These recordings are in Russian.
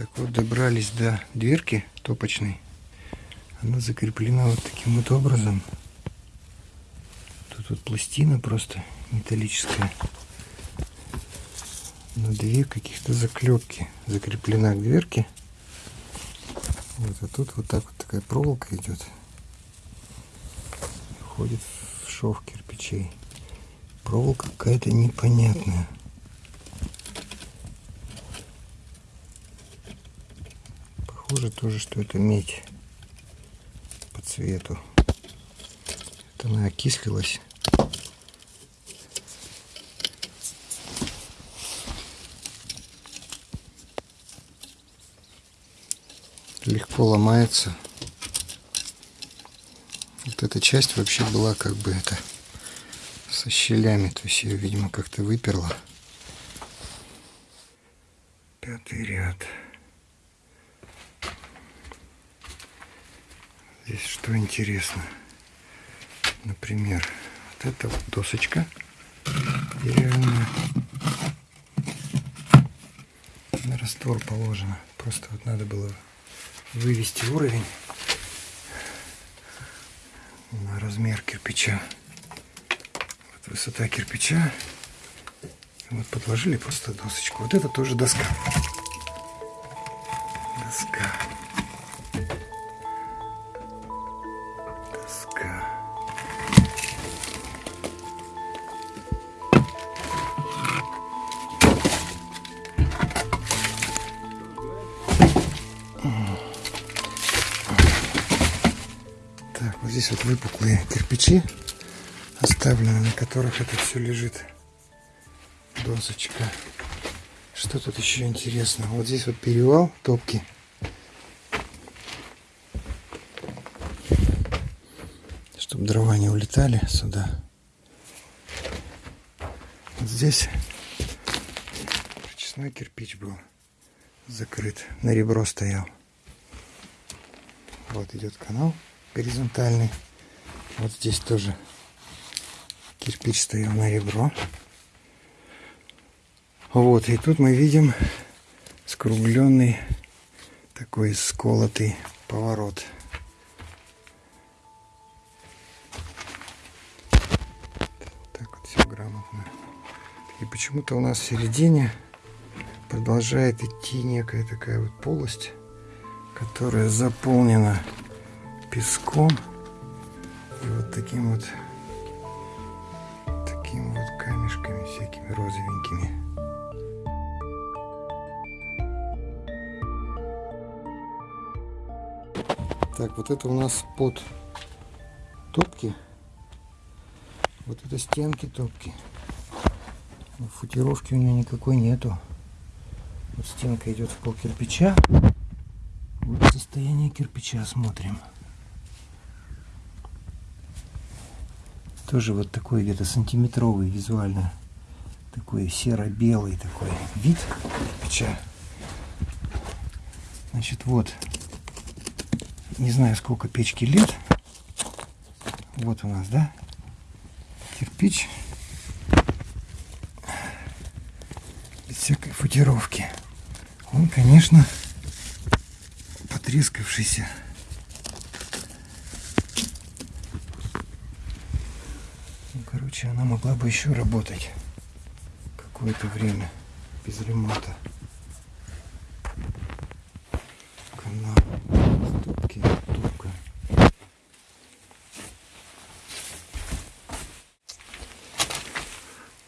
Так вот, добрались до дверки топочной. Она закреплена вот таким вот образом. Тут вот пластина просто металлическая. На две каких-то заклепки закреплена к дверке. Вот, а тут вот так вот такая проволока идет. Входит в шов кирпичей. Проволока какая-то непонятная. Похоже тоже, что это медь по цвету. Это она окислилась. Легко ломается. Вот эта часть вообще была как бы это со щелями. То есть ее, видимо, как-то выперла. Пятый ряд. Здесь что интересно. Например, вот эта вот досочка деревянная. На раствор положено. Просто вот надо было вывести уровень на размер кирпича. Вот высота кирпича. Вот подложили просто досочку. Вот это тоже доска. Доска. Здесь вот выпуклые кирпичи оставлены, на которых это все лежит. Досочка. Что тут еще интересно? Вот здесь вот перевал топки. Чтобы дрова не улетали сюда. Вот здесь прочесной кирпич был закрыт. На ребро стоял. Вот идет канал горизонтальный. Вот здесь тоже кирпич стоял на ребро. Вот, и тут мы видим скругленный такой сколотый поворот. Так вот все грамотно. И почему-то у нас в середине продолжает идти некая такая вот полость, которая заполнена песком и вот таким вот такими вот камешками всякими розовенькими. Так, вот это у нас под топки. Вот это стенки топки. Футировки у нее никакой нету. Вот стенка идет в пол кирпича. Вот состояние кирпича смотрим. Тоже вот такой где-то сантиметровый визуально. Такой серо-белый такой вид кирпича. Значит, вот. Не знаю, сколько печки лет. Вот у нас, да? Кирпич. Без всякой футировки. Он, конечно, потрескавшийся. Короче, она могла бы еще работать какое-то время без ремонта. Канал, ступки, тупка.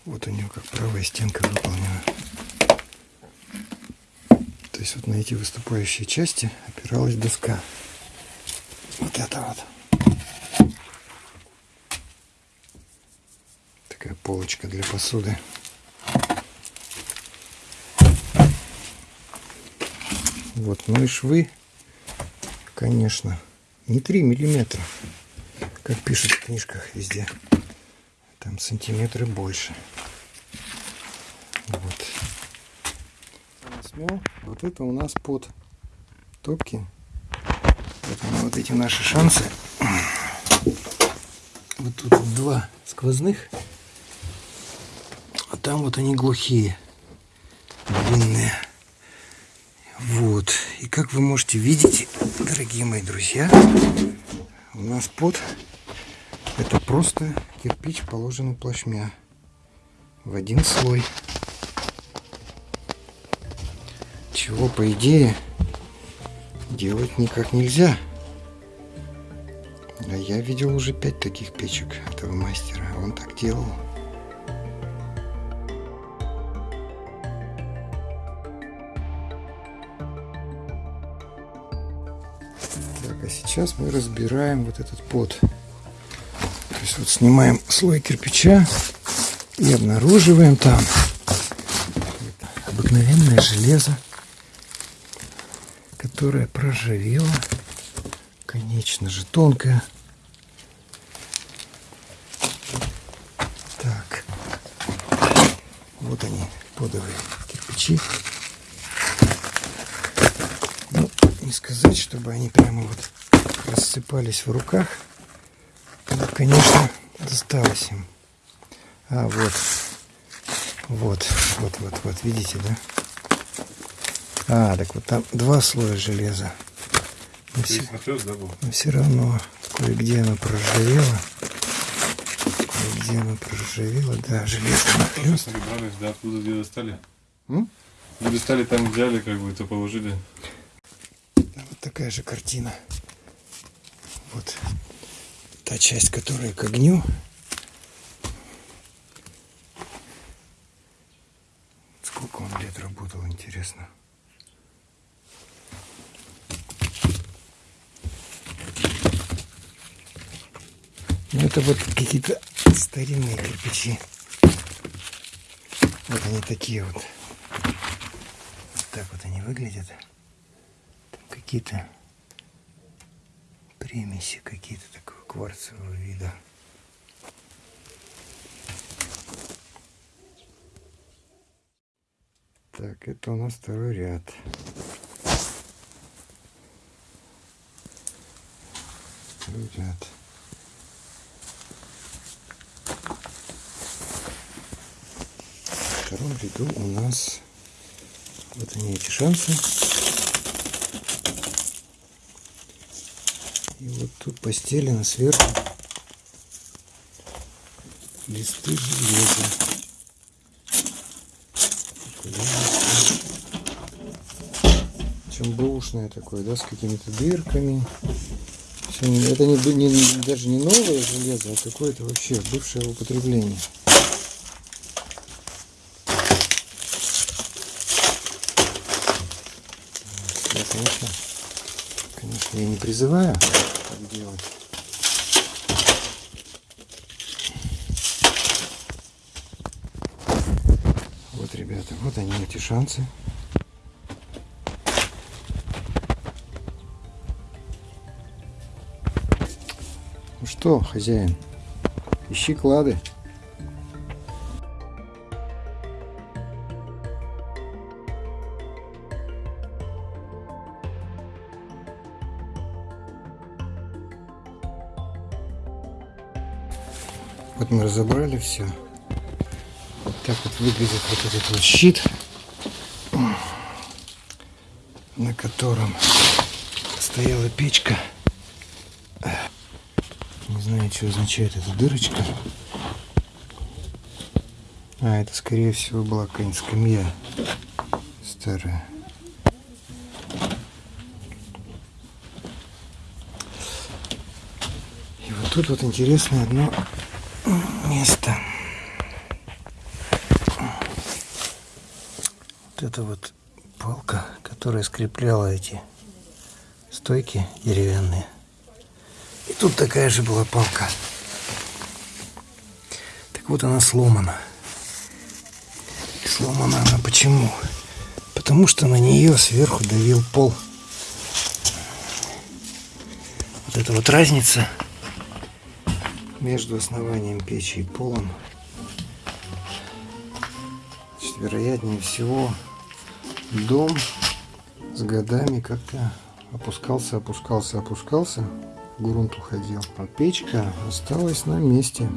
Вот у нее как правая стенка выполнена. То есть вот на эти выступающие части опиралась доска. Вот это вот. полочка для посуды. Вот, ну и швы, конечно, не 3 миллиметра, как пишут в книжках везде. Там сантиметры больше. Вот. Смел. Вот это у нас под топки. Вот, вот эти наши шансы. Вот тут два сквозных там вот они глухие, длинные. Вот. Как вы можете видеть, дорогие мои друзья, у нас под это просто кирпич, положенный плашмя в один слой. Чего, по идее, делать никак нельзя. А я видел уже пять таких печек этого мастера. Он так делал. Так, а сейчас мы разбираем вот этот под. То есть вот снимаем слой кирпича и обнаруживаем там обыкновенное железо, которое проржавело, конечно же, тонкое. Так, вот они, подовые кирпичи. Ну, не сказать, чтобы они прямо вот рассыпались в руках. Но, конечно, досталось им. А, вот. Вот, вот, вот, вот, видите, да? А, так вот там два слоя железа. Но все, но все равно кое-где оно проржавело. Кое-где оно проржавело, да, железо нахлёст. Да, откуда где достали? М? Где достали, там взяли, как бы, то положили. Да, вот такая же картина. Вот та часть, которая к огню. Сколько он лет работал, интересно. Это вот какие-то старинные кирпичи. Вот они такие вот. Вот так вот они выглядят. Там какие-то примеси какие-то такого кварцевого вида. Так, это у нас второй ряд. Второй ряд. Втором ряду у нас вот они эти шансы. И вот тут постелено сверху листы железа. Причем бэушное такое, да, с какими-то дырками. Это не, не- даже не новое железо, а какое-то вообще бывшее употребление. Я, конечно, конечно, я не призываю так делать. Вот, ребята, вот они, эти шансы. Ну что, хозяин, ищи клады. Разобрали все. Вот так вот выглядит вот этот вот щит, на котором стояла печка. Не знаю, что означает эта дырочка. А, это скорее всего была какая-нибудь скамья старая. И вот тут вот интересное одно место. Вот это вот палка, которая скрепляла эти стойки деревянные. И тут такая же была палка. Так вот она сломана. И сломана она почему? Потому что на нее сверху давил пол. Вот это вот разница между основанием печи и полом. Значит, вероятнее всего, дом с годами как-то опускался, опускался, опускался, грунт уходил. А печка осталась на месте.